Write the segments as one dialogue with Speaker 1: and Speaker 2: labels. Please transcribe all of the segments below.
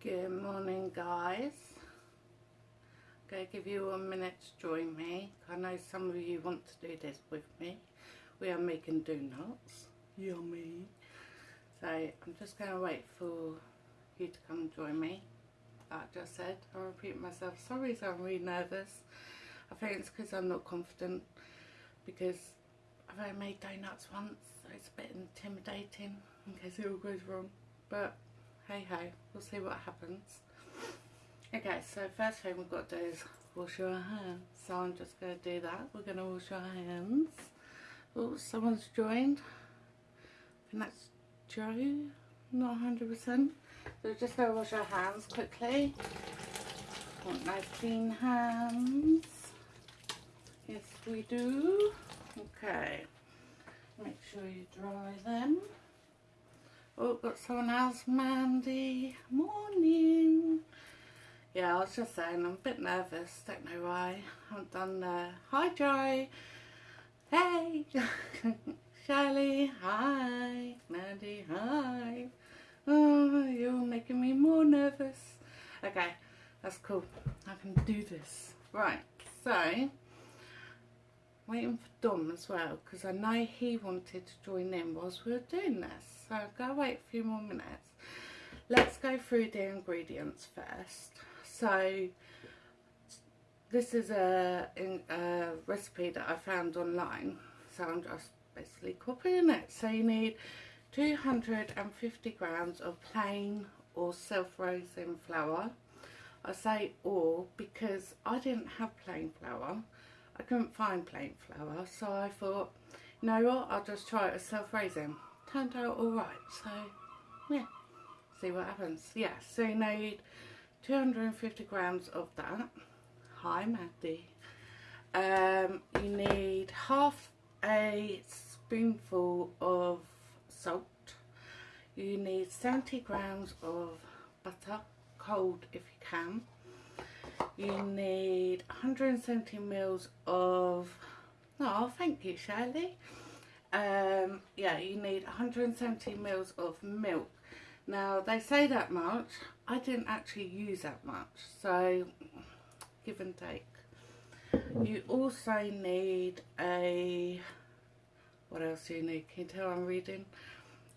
Speaker 1: Good morning guys. I'm going to give you a minute to join me. I know some of you want to do this with me. We are making donuts. Yummy. So I'm just going to wait for you to come and join me. Like I just said, I'll repeat myself. Sorry so I'm really nervous. I think it's because I'm not confident because I've only made donuts once so it's a bit intimidating in case it all goes wrong. But hey ho, we'll see what happens. Okay, so first thing we've got to do is wash your hands. So I'm just going to do that. We're going to wash our hands. Oh, someone's joined. Think that's Joe. Not 100%. So we're just going to wash our hands quickly. Want nice clean hands. Yes, we do. Okay. Make sure you dry them. Oh, got someone else, Mandy. Morning. Yeah, I was just saying, I'm a bit nervous. Don't know why. I haven't done the hi, Joe. Hey, Shirley. Hi, Mandy. Hi. Oh, you're making me more nervous. Okay, that's cool. I can do this. Right, so waiting for Dom as well because I know he wanted to join in whilst we were doing this. So I'll go wait a few more minutes. Let's go through the ingredients first. So this is a, a recipe that I found online. So I'm just basically copying it. So you need 250 grams of plain or self-raising flour. I say or because I didn't have plain flour I couldn't find plain flour so I thought you know what I'll just try it as self-raising. Turned out alright so yeah see what happens. Yeah so you need 250 grams of that. Hi Maddie. Um, you need half a spoonful of salt. You need 70 grams of butter cold if you can you need 170 mils of oh thank you Shirley. Um, yeah you need 170 mils of milk. Now they say that much. I didn't actually use that much so give and take. You also need a what else do you need? Can you tell I'm reading?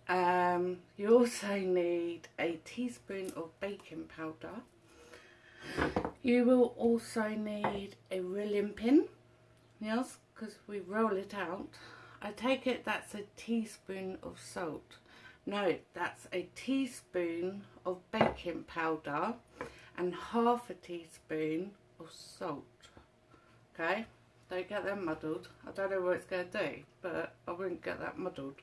Speaker 1: Um, you also need a teaspoon of baking powder you will also need a rolling pin yes because we roll it out I take it that's a teaspoon of salt. No, that's a teaspoon of baking powder and half a teaspoon of salt. Okay, don't get them muddled. I don't know what it's going to do, but I wouldn't get that muddled.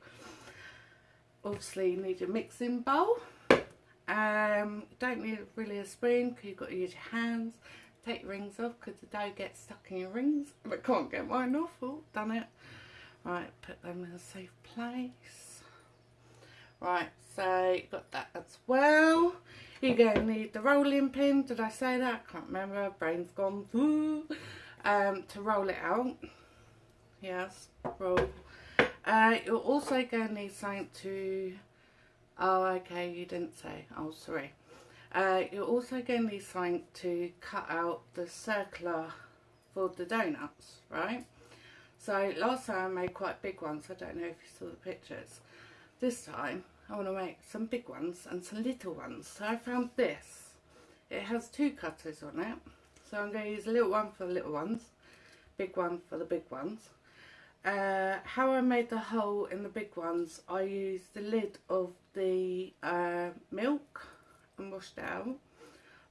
Speaker 1: Obviously, you need your mixing bowl. Um, don't need really a spoon because you've got to use your hands. Take your rings off because the dough gets stuck in your rings. I can't get mine off. Oh, done it. Right, put them in a safe place. Right, so you've got that as well. You're going to need the rolling pin. Did I say that? I can't remember. Brain's gone. Um, to roll it out. Yes, roll. Uh, you're also going to need something to... Oh, okay, you didn't say. Oh, sorry. Uh, you're also going to need something to cut out the circular for the donuts, right? So last time I made quite big ones, I don't know if you saw the pictures. This time I want to make some big ones and some little ones. So I found this. It has two cutters on it. So I'm going to use a little one for the little ones, big one for the big ones. Uh, how I made the hole in the big ones, I used the lid of the uh, milk and washed out.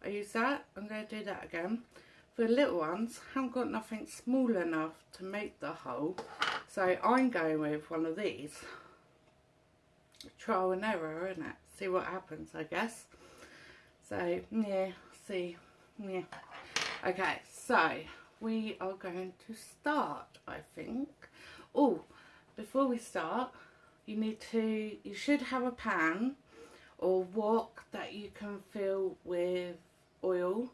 Speaker 1: I use that, I'm going to do that again. For the little ones, I haven't got nothing small enough to make the hole. So I'm going with one of these. Trial and error, isn't it? See what happens, I guess. So, yeah, see. Yeah. Okay, so we are going to start, I think. Oh, before we start, you need to, you should have a pan or wok that you can fill with oil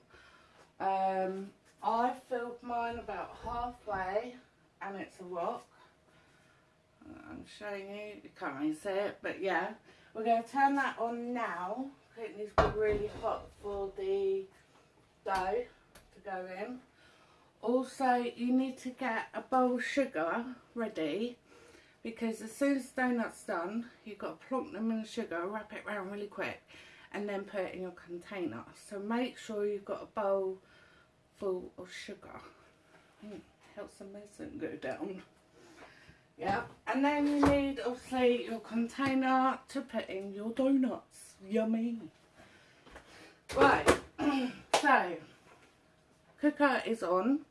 Speaker 1: um, I filled mine about halfway and it's a wok. I'm showing you, you can't really see it, but yeah. We're going to turn that on now. It needs to be really hot for the dough to go in. Also, you need to get a bowl of sugar ready because as soon as the donut's done, you've got to plonk them in the sugar, wrap it around really quick and then put it in your container. So make sure you've got a bowl full of sugar. Mm, helps the medicine go down. Yeah, and then you need obviously your container to put in your donuts. Yummy. Right, so cooker is on.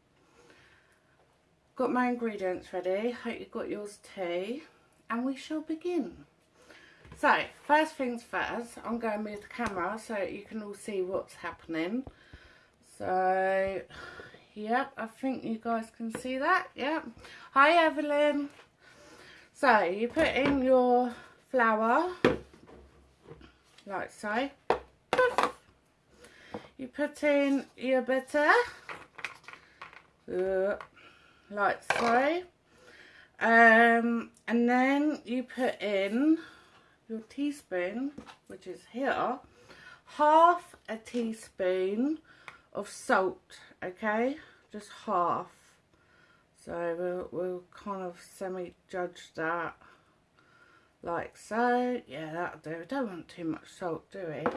Speaker 1: Got my ingredients ready. Hope you've got yours too. And we shall begin. So, first things first, I'm going to move the camera so you can all see what's happening. So, yep, I think you guys can see that. Yep. Hi, Evelyn. So, you put in your flour, like so. You put in your butter, uh, like so. Um, and then you put in your teaspoon, which is here, half a teaspoon of salt, okay? Just half. So we'll, we'll kind of semi-judge that like so. Yeah, that'll do. We don't want too much salt, do we?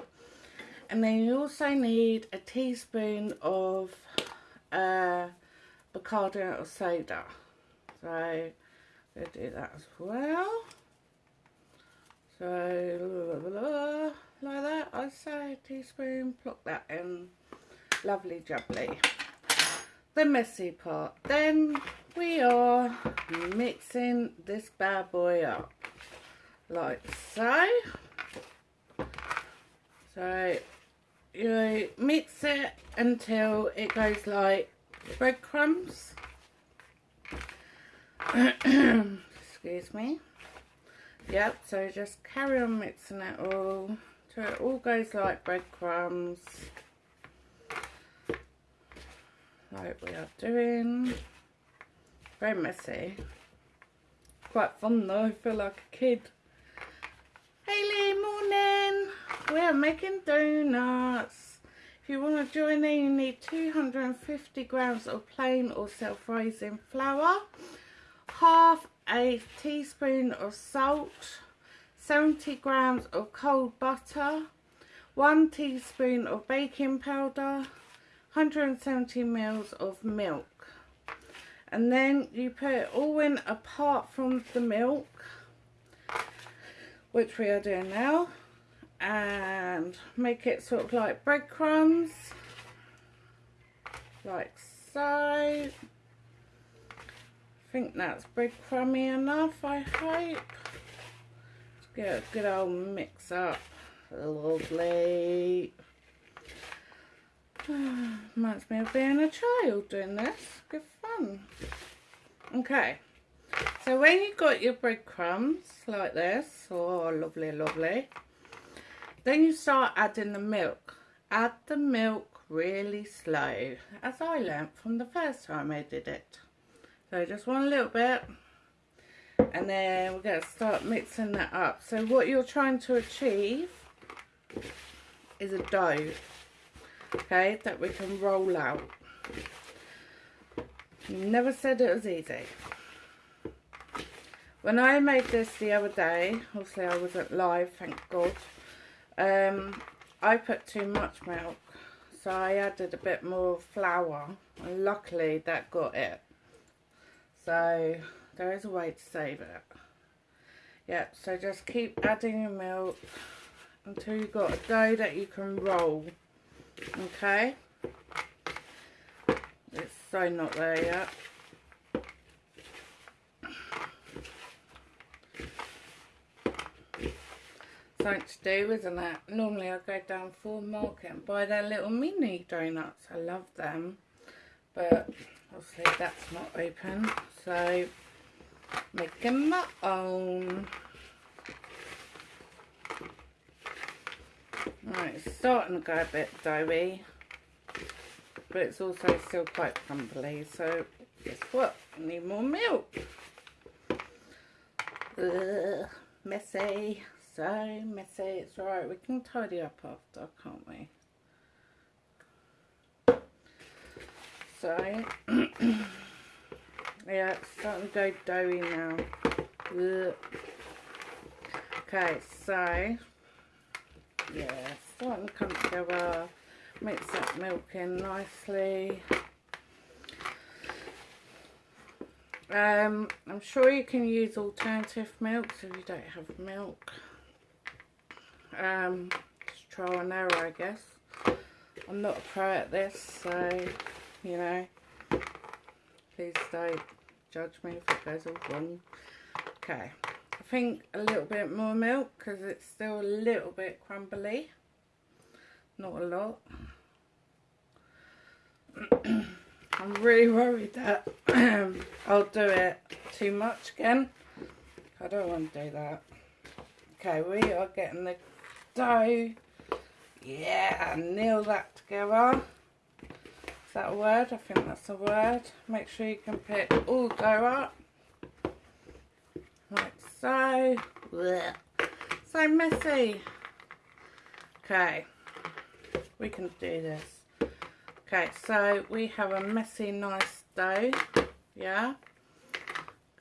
Speaker 1: And then you also need a teaspoon of uh, bicarbonate soda. So we'll do that as well. So, blah, blah, blah, like that, I say, a teaspoon, plop that in. Lovely jubbly. The messy part. Then we are mixing this bad boy up. Like so. So, you mix it until it goes like breadcrumbs. Excuse me. Yep, so just carry on mixing it all till it all goes like breadcrumbs. Like we are doing. Very messy. Quite fun though, I feel like a kid. Hayley, morning! We are making donuts. If you want to join in, you need 250 grams of plain or self-raising flour, half a teaspoon of salt, 70 grams of cold butter, 1 teaspoon of baking powder, 170 mils of milk. And then you put it all in apart from the milk, which we are doing now. And make it sort of like breadcrumbs, like so I think that's breadcrumby enough, I hope. Let's get a good old mix up. Lovely. Reminds me of being a child doing this. Good fun. Okay. So when you've got your breadcrumbs like this, oh lovely, lovely, then you start adding the milk. Add the milk really slow, as I learnt from the first time I did it. So just one little bit. And then we're going to start mixing that up. So what you're trying to achieve is a dough. Okay, that we can roll out. Never said it was easy. When I made this the other day, obviously I wasn't live, thank God. Um, I put too much milk, so I added a bit more flour, and luckily that got it. So there is a way to save it. Yeah, so just keep adding your milk until you've got a dough that you can roll. Okay? It's so not there yet. Something to do, isn't it? Normally I go down Four Market and buy their little mini donuts. I love them. But obviously that's not open. So making my own. Right it's starting to go a bit doughy. But it's also still quite crumbly. So guess what? I need more milk. Ugh, messy so messy. It's alright, we can tidy up after, can't we? So, yeah, it's starting to go doughy now. Ugh. Okay, so, yeah, starting to come together. Mix that milk in nicely. Um, I'm sure you can use alternative milks if you don't have milk. Um, just trial and error, I guess. I'm not a pro at this, so, you know, please don't judge me if it goes all wrong. Okay, I think a little bit more milk because it's still a little bit crumbly. Not a lot. I'm really worried that I'll do it too much again. I don't want to do that. Okay, we are getting the dough. Yeah, nail that together. Is that a word? I think that's a word. Make sure you can pick all dough up. Like so. Blech. So messy. Okay, we can do this. Okay, so we have a messy, nice dough. Yeah.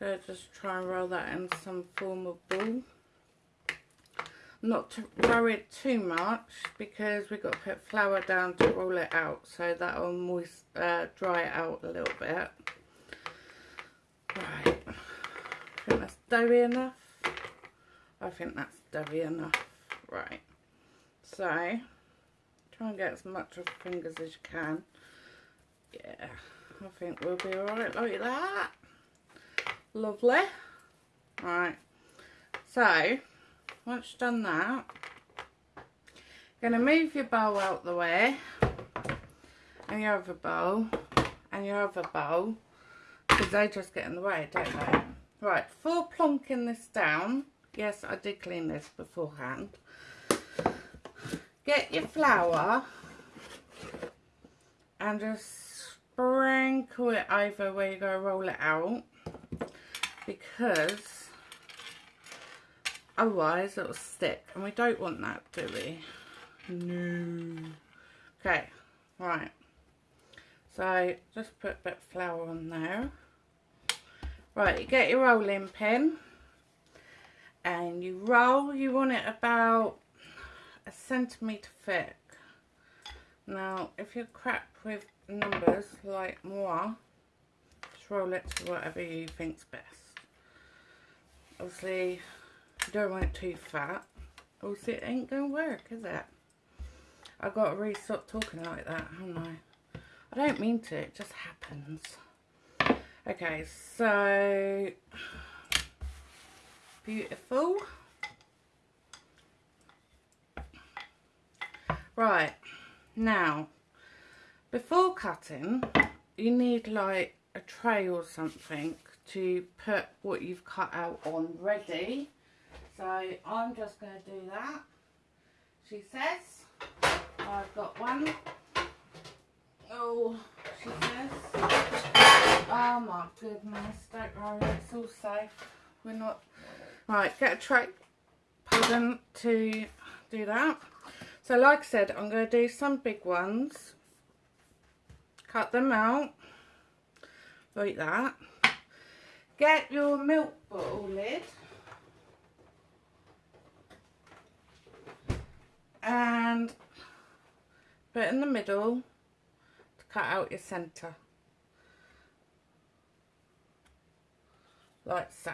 Speaker 1: Gonna just try and roll that in some form of ball. Not to it too much because we've got to put flour down to roll it out. So that'll moist, uh, dry it out a little bit. Right. I think that's doughy enough. I think that's doughy enough. Right. So Try and get as much of the fingers as you can. Yeah, I think we'll be alright like that. Lovely. Right. So, once you've done that, you're going to move your bowl out the way. And your other bowl. And your other bowl. Because they just get in the way, don't they? Right, for plonking this down. Yes, I did clean this beforehand get your flour and just sprinkle it over where you're going to roll it out because otherwise it'll stick. And we don't want that do we? No. Okay right. So just put a bit of flour on there. Right you get your rolling pin. And you roll you want it about a centimetre thick. Now, if you're crap with numbers like moi, just roll it to whatever you think's best. Obviously, don't want it too fat. Obviously, it ain't going to work, is it? I've got to really stop talking like that, haven't I? I don't mean to, it just happens. Okay, so... Beautiful. Right, now, before cutting, you need like a tray or something to put what you've cut out on ready. So I'm just going to do that. She says, I've got one. Oh, she says. Oh my goodness, don't worry, it's all safe. We're not... Right, get a tray, pardon, to do that. So like I said, I'm going to do some big ones. Cut them out. Like that. Get your milk bottle lid. And put in the middle to cut out your centre. Like so.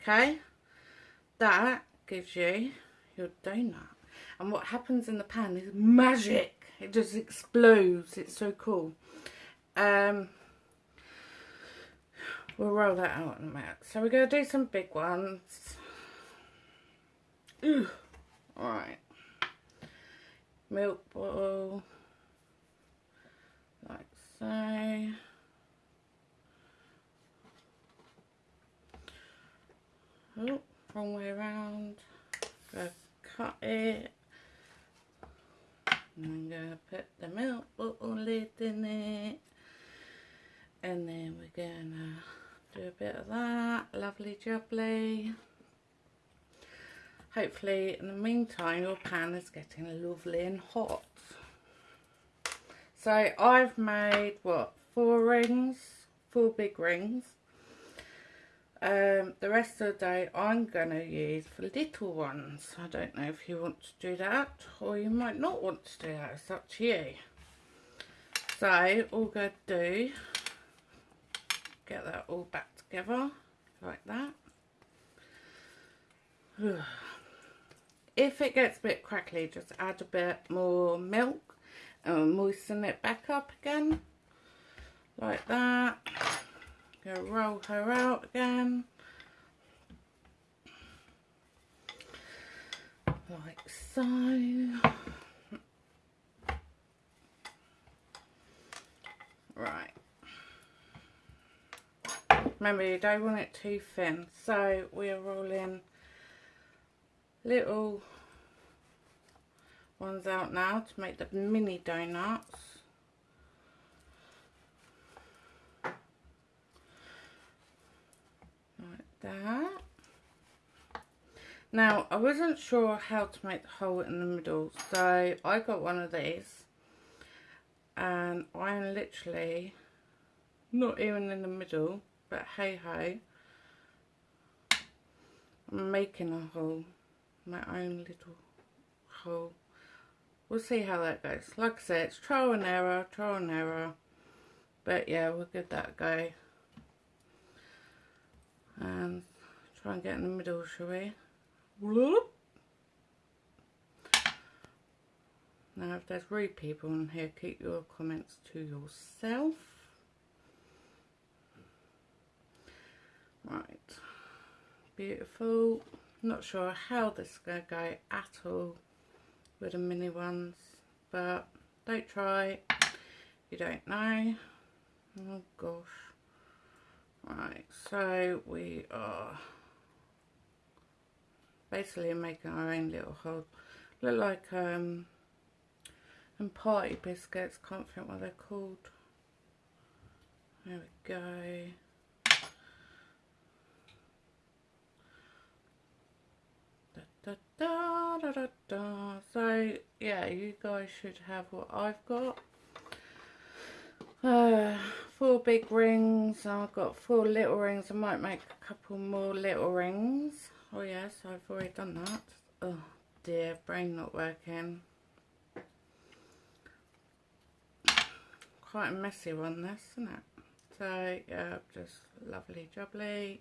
Speaker 1: Okay? That gives you your donut and what happens in the pan is magic it just explodes it's so cool um we'll roll that out in a minute so we're going to do some big ones Ooh. all right milk bottle like so oh wrong way around cut it I'm going to put the milk bottle lid in it. And then we're going to do a bit of that. Lovely jubbly. Hopefully in the meantime your pan is getting lovely and hot. So I've made what four rings, four big rings. Um, the rest of the day I'm going to use for little ones. I don't know if you want to do that or you might not want to do that. It's up to you. So all going to do, get that all back together like that. If it gets a bit crackly, just add a bit more milk and moisten it back up again like that. Go roll her out again. Like so. Right. Remember, you don't want it too thin. So we are rolling little ones out now to make the mini donuts. Like that. Now, I wasn't sure how to make the hole in the middle, so I got one of these. And I'm literally not even in the middle, but hey ho. I'm making a hole, my own little hole we'll see how that goes. Like I said, it's trial and error, trial and error. But yeah, we'll give that a go. And try and get in the middle, shall we? Whoop. Now, if there's rude people in here, keep your comments to yourself. Right. Beautiful. Not sure how this is going to go at all with the mini ones but don't try. You don't know. Oh gosh. Right so we are basically making our own little hole. Look like um and party biscuits can't think what they're called. There we go Da, da, da, da, da. So, yeah, you guys should have what I've got. Uh, four big rings. I've got four little rings. I might make a couple more little rings. Oh, yes, I've already done that. Oh, dear, brain not working. Quite a messy one, this, isn't it? So, yeah, just lovely jubbly.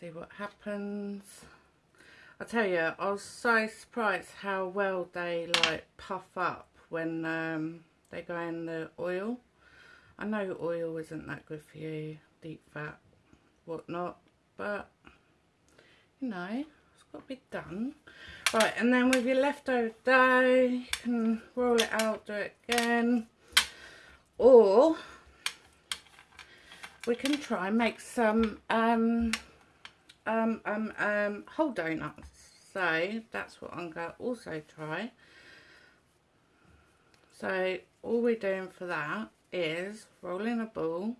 Speaker 1: See what happens. I tell you, I was so surprised how well they like puff up when um, they go in the oil. I know oil isn't that good for you, deep fat, whatnot, but you know, it's got to be done. Right, and then with your leftover dough, you can roll it out, do it again, or we can try and make some um, um, um, um, whole donuts. So that's what I'm going to also try. So all we're doing for that is rolling a ball.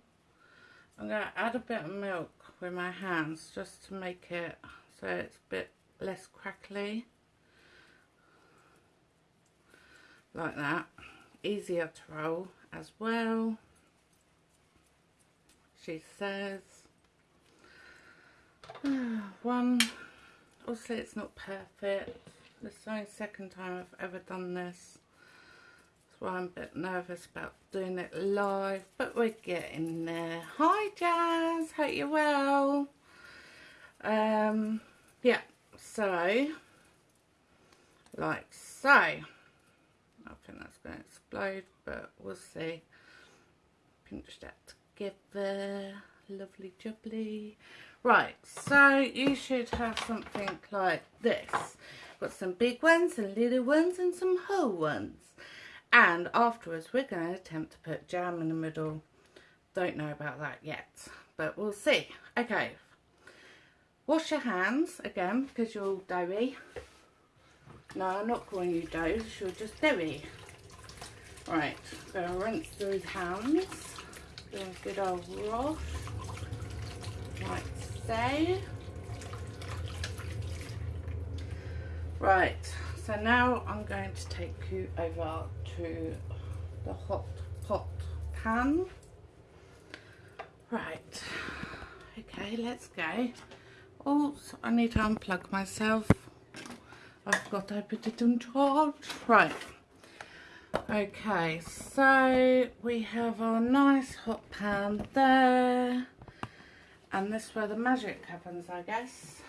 Speaker 1: I'm going to add a bit of milk with my hands just to make it so it's a bit less crackly. Like that. Easier to roll as well. She says. One obviously it's not perfect. This is the second time I've ever done this. That's why I'm a bit nervous about doing it live, but we're getting there. Hi Jazz, hope you're well. Um, yeah, so, like so. I think that's going to explode, but we'll see. Pinch that together. Lovely jubbly. Right, so you should have something like this. Got some big ones, some little ones and some whole ones. And afterwards we're going to attempt to put jam in the middle. Don't know about that yet, but we'll see. Okay, wash your hands again because you're all doughy. No, I'm not calling you dough, you're just doughy. Right, gonna rinse those hands. Do a good old wash. Like Right, so now I'm going to take you over to the hot pot pan. Right, okay, let's go. Oh, I need to unplug myself. I forgot I put it on charge. Right. Okay, so we have our nice hot pan there. And this is where the magic happens, I guess.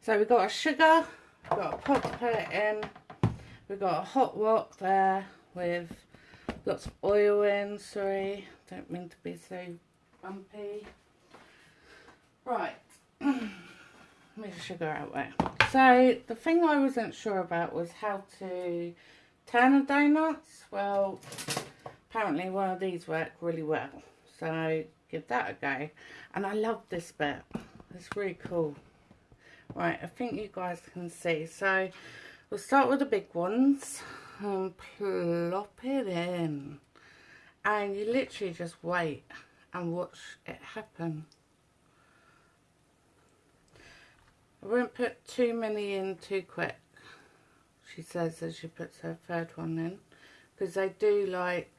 Speaker 1: So we've got a sugar, we've got a pot to put it in, we've got a hot wok there with lots of oil in, sorry, don't mean to be so bumpy. Right, move the sugar out there. So the thing I wasn't sure about was how to turn the donuts. Well, apparently one of these work really well. So give that a go. And I love this bit. It's really cool. Right, I think you guys can see. So we'll start with the big ones and plop it in. And you literally just wait and watch it happen. I won't put too many in too quick, she says as she puts her third one in, because they do like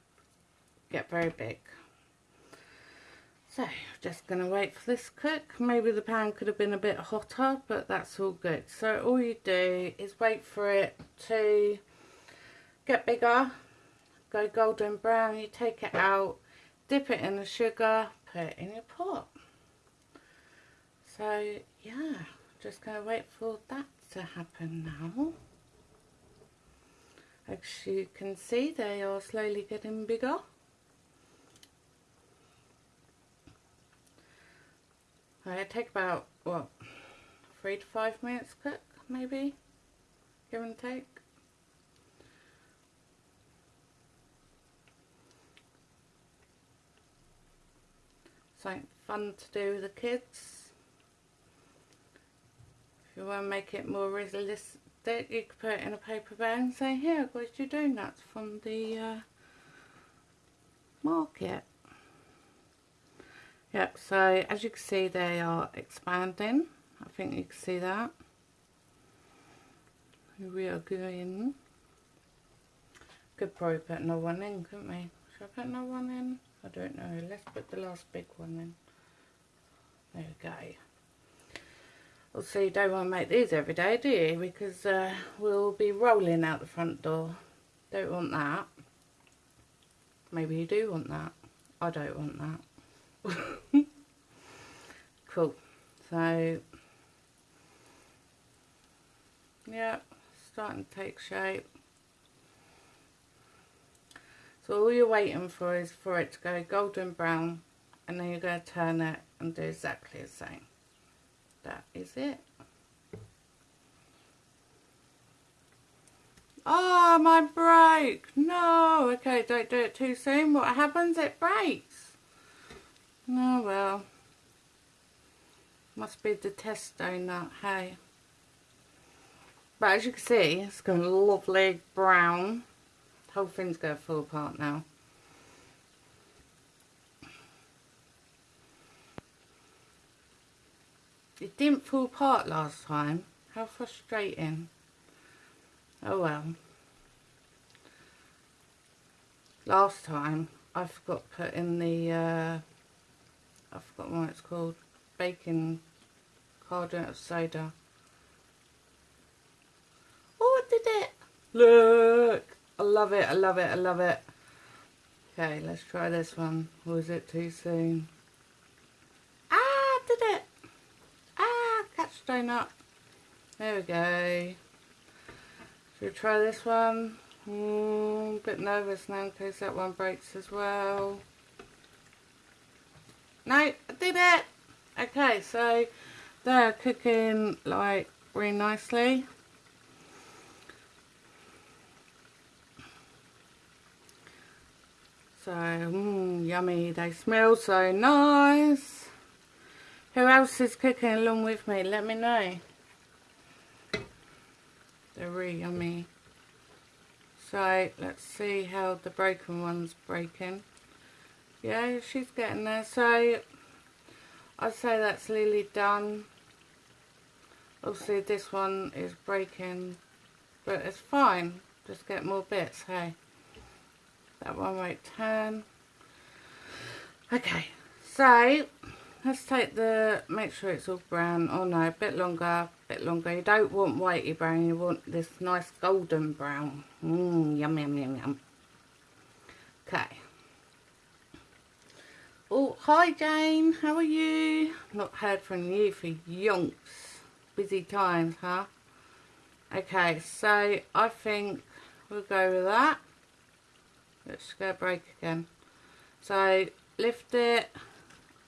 Speaker 1: get very big. So, just going to wait for this cook. Maybe the pan could have been a bit hotter, but that's all good. So, all you do is wait for it to get bigger, go golden brown. You take it out, dip it in the sugar, put it in your pot. So, yeah, just going to wait for that to happen now. As you can see, they are slowly getting bigger. It take about, what, three to five minutes cook, maybe, give and take. Something fun to do with the kids. If you want to make it more realistic, you could put it in a paper bag and say, here, I've got your donuts from the uh, market. Yep, so as you can see they are expanding. I think you can see that. We are going. Could probably put another one in, couldn't we? Should I put another one in? I don't know. Let's put the last big one in. There we go. Also, you don't want to make these every day, do you? Because uh, we'll be rolling out the front door. Don't want that. Maybe you do want that. I don't want that. cool. So, yeah, starting to take shape. So all you're waiting for is for it to go golden brown and then you're going to turn it and do exactly the same. That is it. Oh, my break. No. Okay, don't do it too soon. What happens? It breaks. Oh well. Must be the test donut, hey. But as you can see, it's a lovely brown. The whole thing's going to fall apart now. It didn't fall apart last time. How frustrating. Oh well. Last time, I forgot put in the uh, I've forgotten what it's called, bacon carbonate of soda. Oh, I did it! Look! I love it, I love it, I love it. Okay, let's try this one. Or is it too soon? Ah, did it! Ah, catch donut. There we go. Should we try this one? Mm, a bit nervous now in case that one breaks as well. No, I did it. Okay, so they're cooking like really nicely. So, mm, yummy. They smell so nice. Who else is cooking along with me? Let me know. They're really yummy. So, let's see how the broken one's breaking yeah she's getting there so I'd say that's nearly done Obviously this one is breaking, but it's fine. Just get more bits, hey. That one won't turn. Okay, so let's take the, make sure it's all brown. Oh no, a bit longer, a bit longer. You don't want whitey brown, you want this nice golden brown. Mmm, yum, yum, yum, yum. Okay. Oh, hi Jane, how are you? Not heard from you for yonks. Busy times, huh? Okay, so I think we'll go with that. Let's go break again. So, lift it.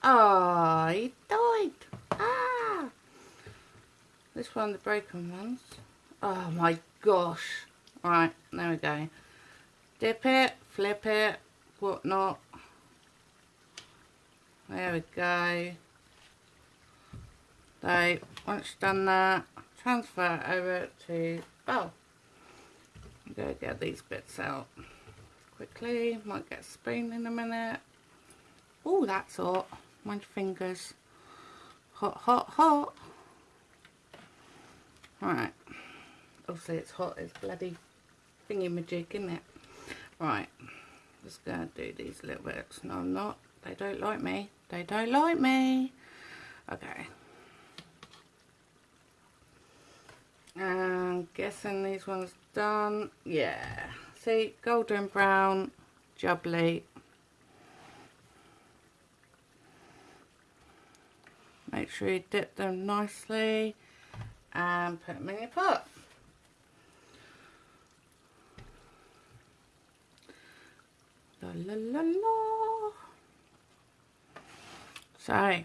Speaker 1: Oh, he died. Ah! This one, the broken ones. Oh my gosh. Right, there we go. Dip it, flip it, whatnot. There we go. So, once done that, transfer over to, oh, go get these bits out quickly. Might get a spoon in a minute. Oh, that's hot. My fingers. Hot, hot, hot. Right. Obviously it's hot as bloody thingy-majig, isn't it? Right. Just going to do these little bits. No, I'm not. They don't like me. They don't like me. Okay. And guessing these ones done. Yeah. See, golden brown, jubbly. Make sure you dip them nicely and put them in your pot. La la la la. So,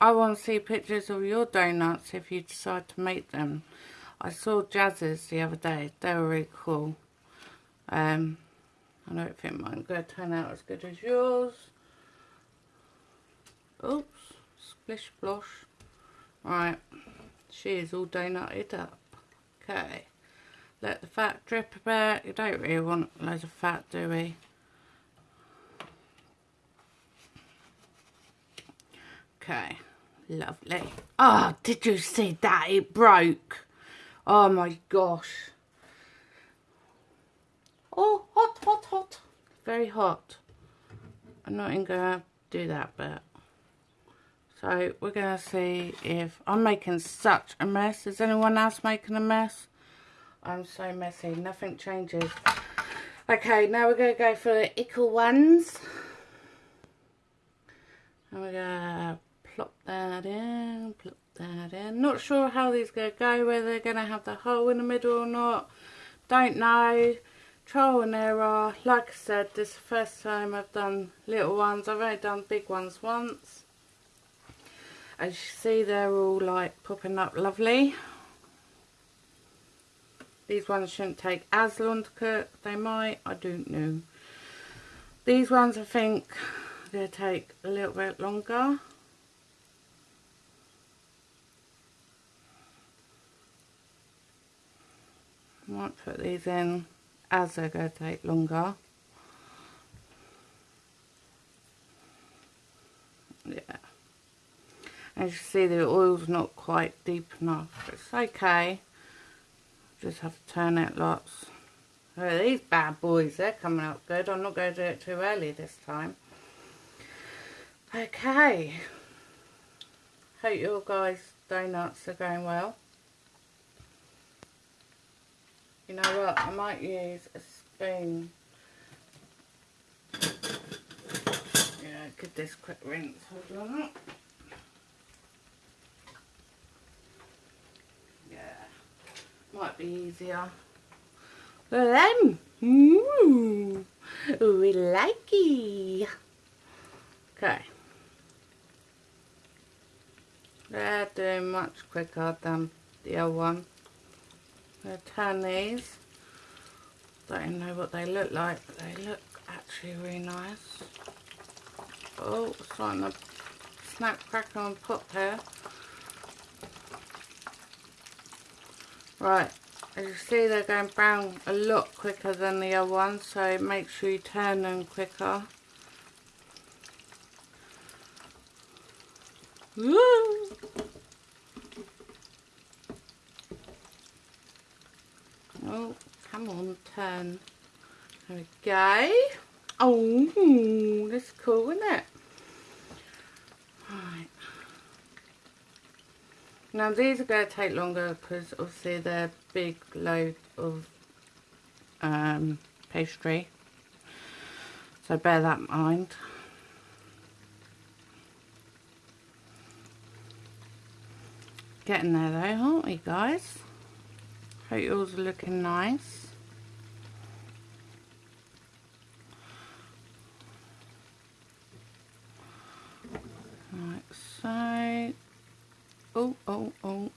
Speaker 1: I want to see pictures of your donuts if you decide to make them. I saw Jazz's the other day. They were really cool. Um, I don't think mine's going to turn out as good as yours. Oops. Splish splosh. Right. She is all donutted up. Okay. Let the fat drip a bit. You don't really want loads of fat, do we? Okay. Lovely. Oh, did you see that? It broke. Oh my gosh. Oh, hot, hot, hot. Very hot. I'm not even going to do that bit. So we're going to see if I'm making such a mess. Is anyone else making a mess? I'm so messy. Nothing changes. Okay, now we're going to go for the ickle ones. And we're going to plop that in, plop that in. Not sure how these are going to go, whether they're going to have the hole in the middle or not. Don't know trial and error. Like I said, this is the first time I've done little ones. I've only done big ones once. As you see, they're all like popping up lovely. These ones shouldn't take as long to cook. They might, I don't know. These ones I think they'll take a little bit longer. Might put these in as they're going to take longer. Yeah. As you see the oil's not quite deep enough. It's okay. Just have to turn it lots. Oh, these bad boys, they're coming up good. I'm not going to do it too early this time. Okay. Hope your guys' donuts are going well. You know what, I might use a spoon. Yeah, give this quick rinse. Hold on. Yeah, might be easier. Them. Ooh, we like it. Okay. They're doing much quicker than the other one. I'll turn these. Don't know what they look like, but they look actually really nice. Oh, starting to snap, crackle and pop here. Right, as you see they're going brown a lot quicker than the other ones, so make sure you turn them quicker. Woo! Oh, come on, turn. There we go. Oh, that's cool, isn't it? Right. Now these are going to take longer because obviously they're big load of um, pastry. So bear that in mind. Getting there though, aren't we guys? Hope yours are looking nice. Like so. Oh, oh, oh.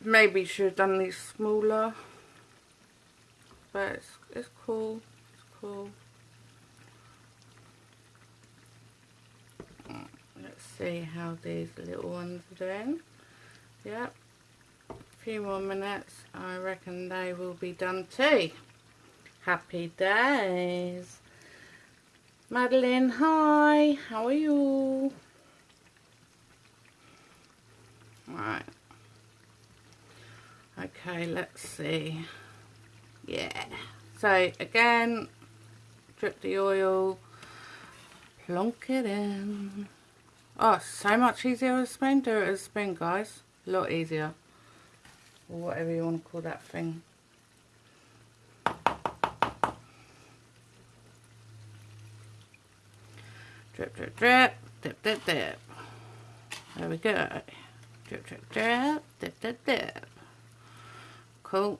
Speaker 1: Maybe should have done these smaller. But it's, it's cool. It's cool. Let's see how these little ones are doing. Yep. A few more minutes. I reckon they will be done too. Happy days. Madeline, hi. How are you? Right. Okay, let's see. Yeah. So again, drip the oil, plonk it in. Oh, so much easier with a spoon. Do it with a spoon, guys. A lot easier. Or whatever you want to call that thing. Drip, drip, drip, dip, dip, dip. There we go. Drip, drip, drip, dip, dip, dip. Cool.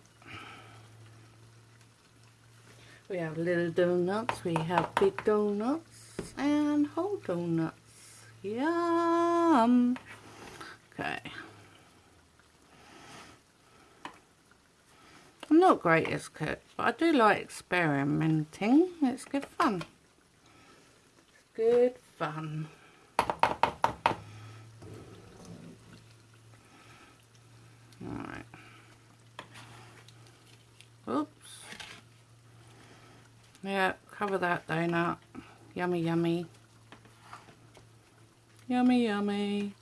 Speaker 1: We have little donuts, we have big donuts, and whole donuts. Yum! Okay. I'm not great as cook, but I do like experimenting. It's good fun It's good fun. Alright. Oops. Yeah, cover that donut. Yummy, yummy. Yummy, yummy.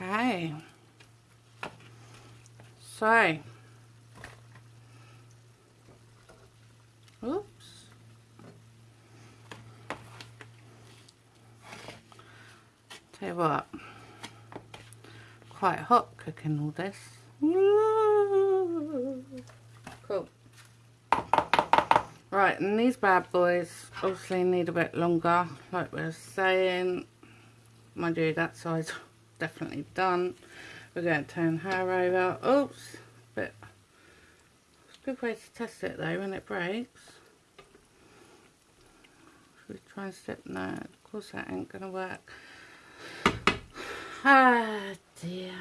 Speaker 1: Okay. So. Oops. Tell you what. Cooking all this. Cool. Right, and these bad boys obviously need a bit longer, like we were saying. Mind you, that size definitely done. We're going to turn her over. Oops, but it's a good way to test it though when it breaks. Should we try and step? No, of course that ain't going to work. Ah dear.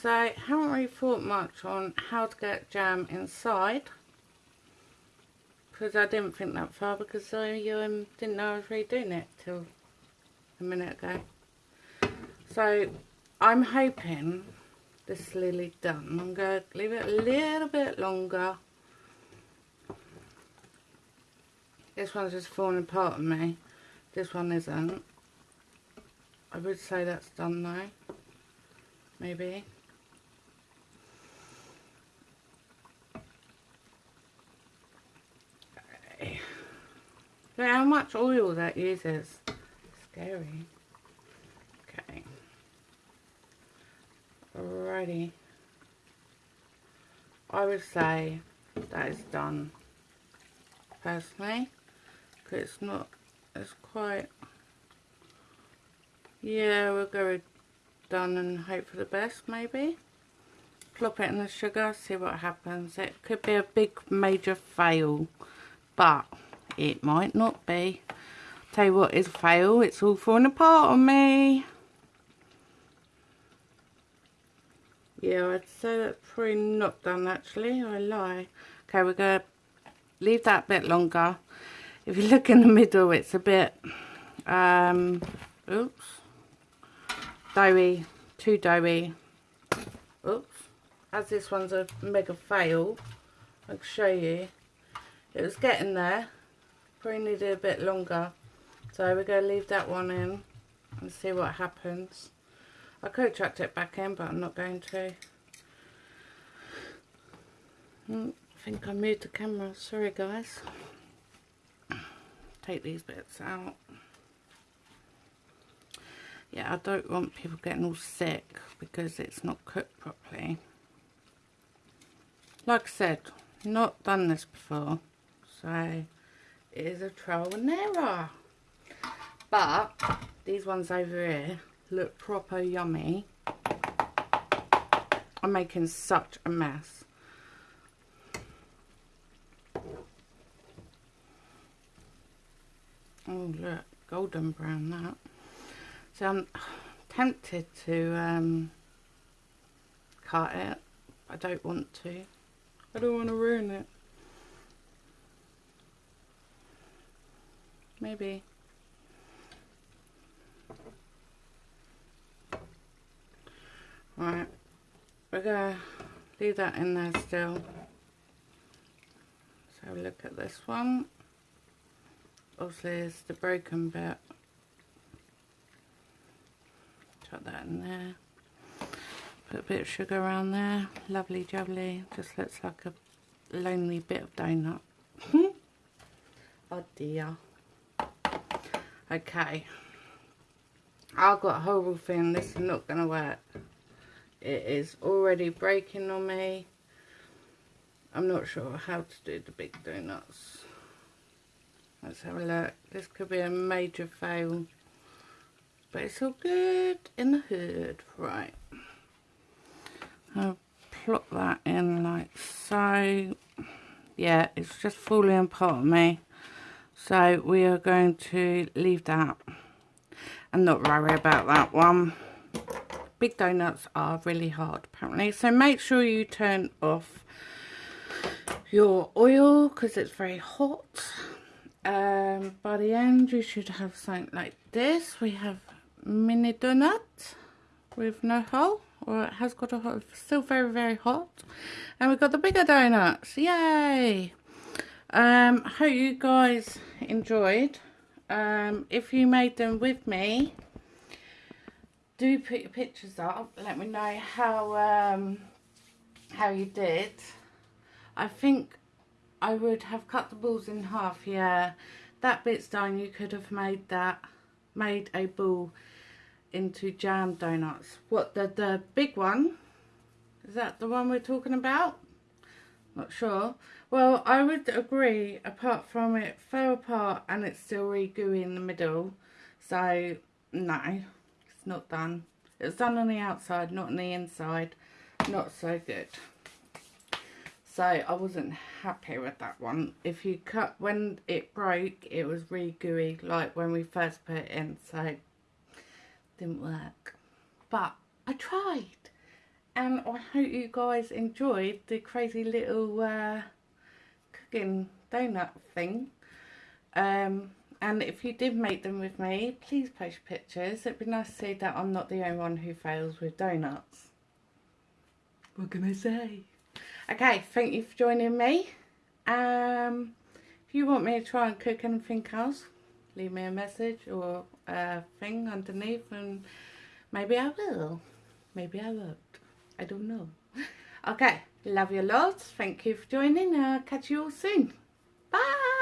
Speaker 1: So, I haven't really thought much on how to get jam inside. Because I didn't think that far because I um, didn't know I was redoing it till a minute ago. So, I'm hoping this is nearly done. I'm going to leave it a little bit longer. This one's just falling apart on me. This one isn't. I would say that's done now. Maybe. Look how much oil that uses. Scary. Okay. Alrighty. I would say that is done personally because it's not it's quite yeah we'll go done and hope for the best maybe plop it in the sugar see what happens it could be a big major fail but it might not be tell you what is a fail it's all falling apart on me Yeah, I'd say that's probably not done actually. I lie. Okay, we're going to leave that bit longer. If you look in the middle, it's a bit, um, oops, doughy, too doughy. Oops, as this one's a mega fail, I can show you. It was getting there. Probably needed a bit longer. So we're going to leave that one in and see what happens. I could chucked it back in, but I'm not going to. Hmm, I think I moved the camera. Sorry, guys. Take these bits out. Yeah, I don't want people getting all sick because it's not cooked properly. Like I said, not done this before. So, it is a trial and error. But, these ones over here look proper yummy. I'm making such a mess. Oh look, golden brown that. So I'm tempted to um, cut it. I don't want to. I don't want to ruin it. Maybe. Right, we're going to leave that in there still. A look at this one. Obviously it's the broken bit. Chuck that in there. Put a bit of sugar around there. Lovely jubbly. Just looks like a lonely bit of donut. oh dear. Okay. I've got a horrible feeling this is not going to work. It is already breaking on me. I'm not sure how to do the big donuts. Let's have a look. This could be a major fail. But it's all good in the hood. Right. I'll plop that in like so. Yeah, it's just falling apart on me. So we are going to leave that and not worry about that one. Big donuts are really hard apparently. So make sure you turn off your oil because it's very hot. Um, by the end you should have something like this. We have mini donut with no hole or it has got a hole, still very very hot. And we've got the bigger donuts. Yay! Um, hope you guys enjoyed. Um, if you made them with me, do put your pictures up. Let me know how um, how you did. I think I would have cut the balls in half. Yeah, that bit's done. You could have made that, made a ball into jam donuts. What the the big one? Is that the one we're talking about? Not sure. Well, I would agree, apart from it fell apart and it's still really gooey in the middle. So, no, it's not done. It's done on the outside, not on the inside. Not so good. So, I wasn't happy with that one. If you cut, when it broke, it was really gooey, like when we first put it in. So, didn't work. But, I tried. And I hope you guys enjoyed the crazy little... Uh, cooking donut thing. Um, and if you did make them with me, please post pictures. It'd be nice to see that I'm not the only one who fails with donuts. What can I say? Okay, thank you for joining me. Um, if you want me to try and cook anything else, leave me a message or a thing underneath and maybe I will. Maybe I won't. I don't know. Okay, Love you lots. Thank you for joining. Uh, catch you all soon. Bye.